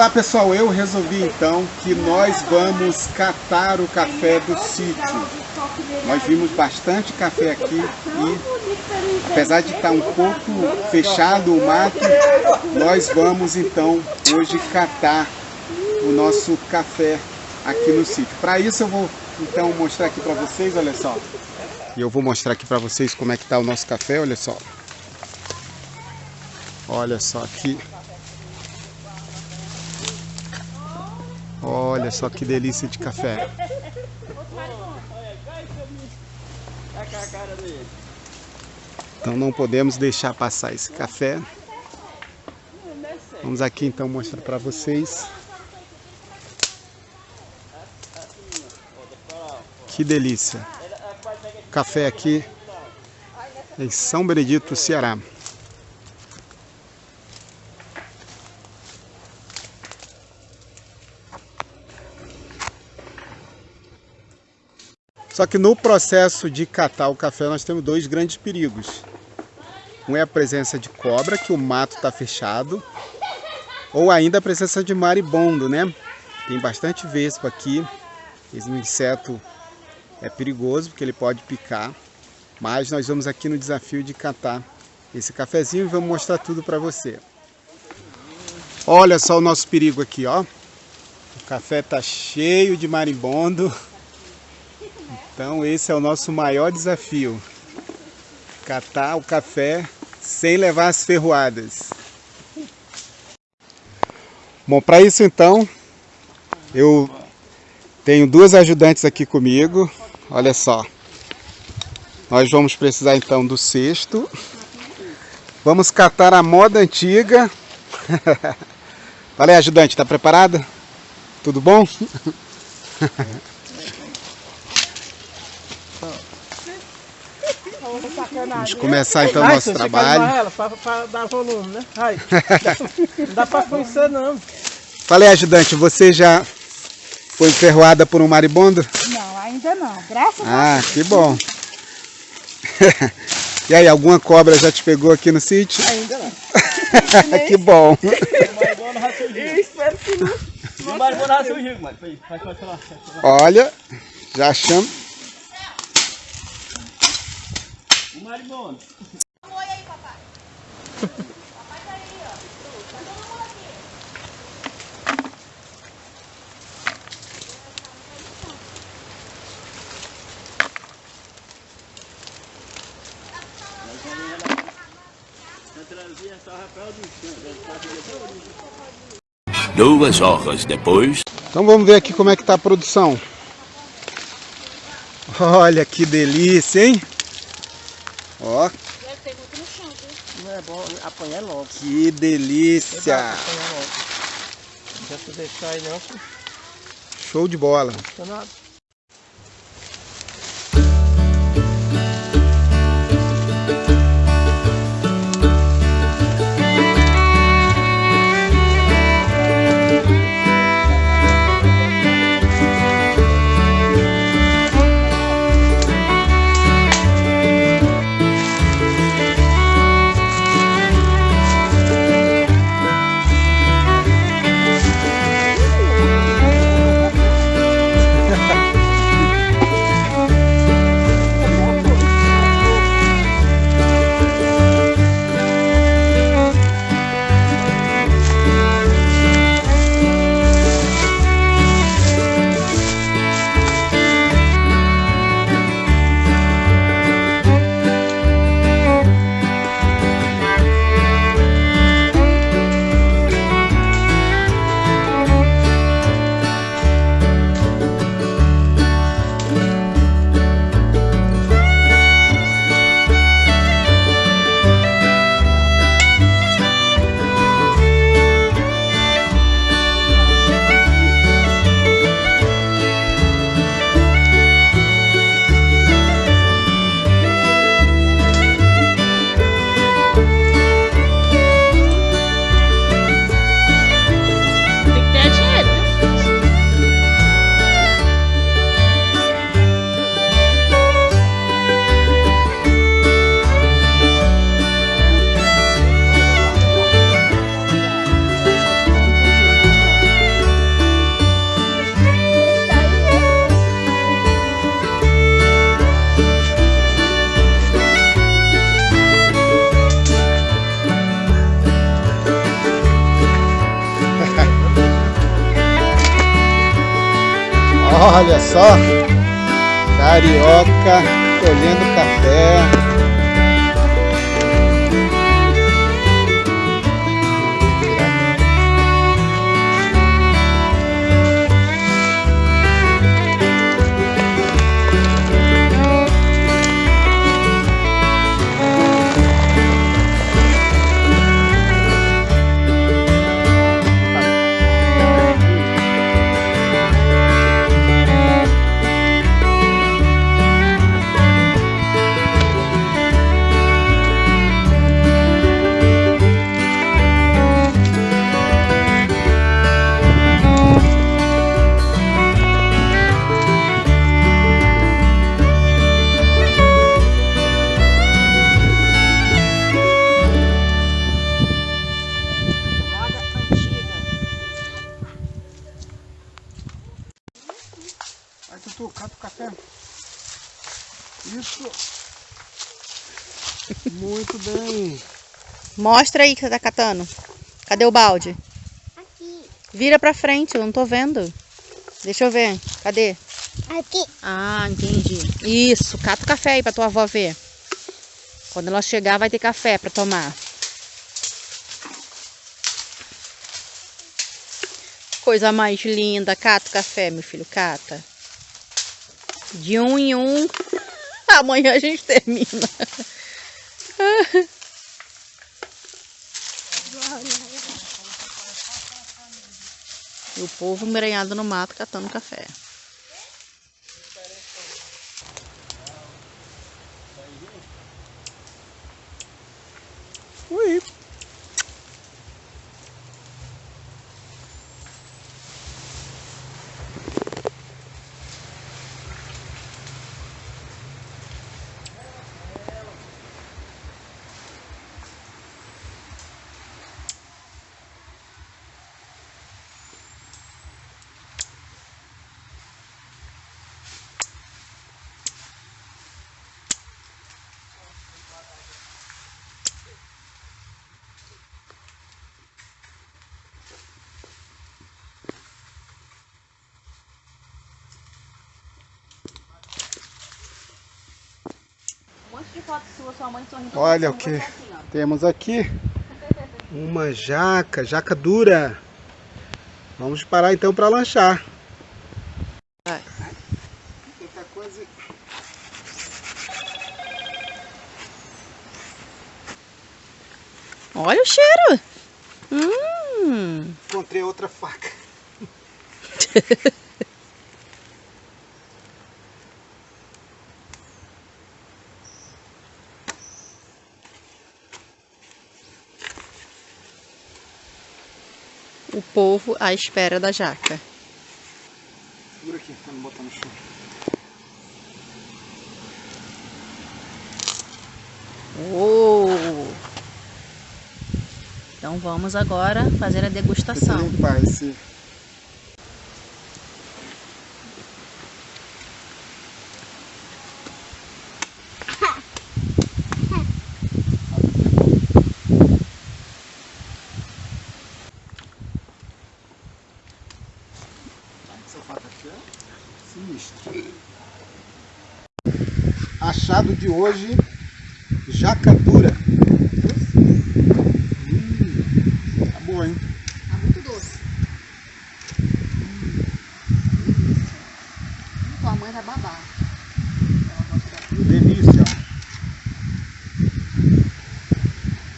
Olá pessoal, eu resolvi então que nós vamos catar o café do sítio. Nós vimos bastante café aqui e apesar de estar um pouco fechado o mato, nós vamos então hoje catar o nosso café aqui no sítio. Para isso eu vou então mostrar aqui para vocês, olha só. E eu vou mostrar aqui para vocês como é que está o nosso café, olha só. Olha só aqui. Olha só que delícia de café. Então não podemos deixar passar esse café. Vamos aqui então mostrar para vocês. Que delícia. Café aqui em São Benedito, Ceará. Só que no processo de catar o café nós temos dois grandes perigos. Um é a presença de cobra, que o mato está fechado, ou ainda a presença de maribondo, né? Tem bastante vespa aqui, esse inseto é perigoso porque ele pode picar, mas nós vamos aqui no desafio de catar esse cafezinho e vamos mostrar tudo para você. Olha só o nosso perigo aqui, ó. O café tá cheio de marimbondo. Então esse é o nosso maior desafio. Catar o café sem levar as ferroadas. Bom, para isso então, eu tenho duas ajudantes aqui comigo. Olha só. Nós vamos precisar então do cesto. Vamos catar a moda antiga. Aí, ajudante, está preparada? Tudo bom? Vamos começar então o nosso trabalho. Ela para dar volume, né? Ai, não dá para conhecer não. Falei, ajudante, você já foi enferroada por um maribondo? Não, ainda não. Graças ah, a Deus. Ah, que bom. e aí, alguma cobra já te pegou aqui no sítio? Ainda não. que bom. Eu espero que não. Olha, já achamos. O maribondo. Um oi aí, papai. papai tá aí, ó. Tá todo mundo aqui. Duas horas depois. Então vamos ver aqui como é que tá a produção. Olha que delícia, hein? Ó. Deve ter muito no chão, viu? Não é bom apanhar logo. Que delícia. Não deixar aí não. Show de bola. Não Olha só, carioca colhendo café. Cata o café. Isso. Muito bem. Mostra aí que você tá catando. Cadê o balde? Aqui, Vira pra frente, eu não tô vendo. Deixa eu ver. Cadê? aqui. Ah, entendi. Isso, cata o café aí pra tua avó ver. Quando ela chegar, vai ter café pra tomar. Coisa mais linda. Cata o café, meu filho, cata. De um em um. Amanhã a gente termina. E o povo embrenhado no mato catando café. Fotos sua, sua mãe sorrindo. Olha o que temos aqui. Uma jaca, jaca dura. Vamos parar então para lanchar. Olha o cheiro. Hum. Encontrei outra faca. O povo à espera da jaca. Segura aqui, pra não botar no chão. Oh. Então vamos agora fazer a Deixa eu degustação. limpar esse. Achado de hoje, jaca dura. Hum, tá boa, hein? Tá muito doce. Tua mãe vai babar. Delícia.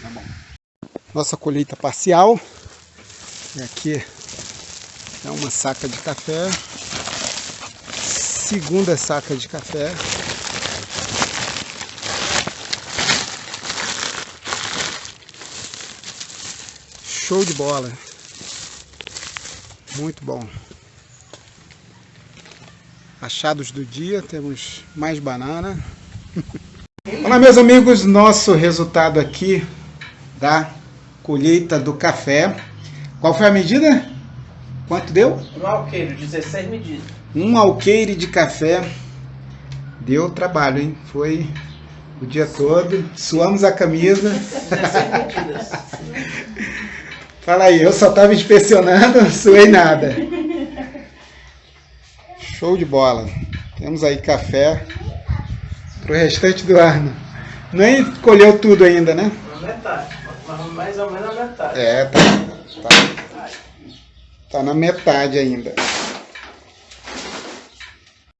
Tá bom. Nossa colheita parcial. E aqui é uma saca de café. Segunda saca de café. Show de bola. Muito bom. Achados do dia, temos mais banana. Olá meus amigos, nosso resultado aqui da colheita do café. Qual foi a medida? Quanto deu? Um alqueiro, 16 medidas. Um alqueire de café. Deu trabalho, hein? Foi o dia todo. Suamos a camisa. 16 medidas. Fala aí, eu só estava inspecionando, suei nada. Show de bola. Temos aí café pro restante do ano. Nem colheu tudo ainda, né? Na metade. Mais ou menos na metade. É, tá, tá, tá na metade ainda.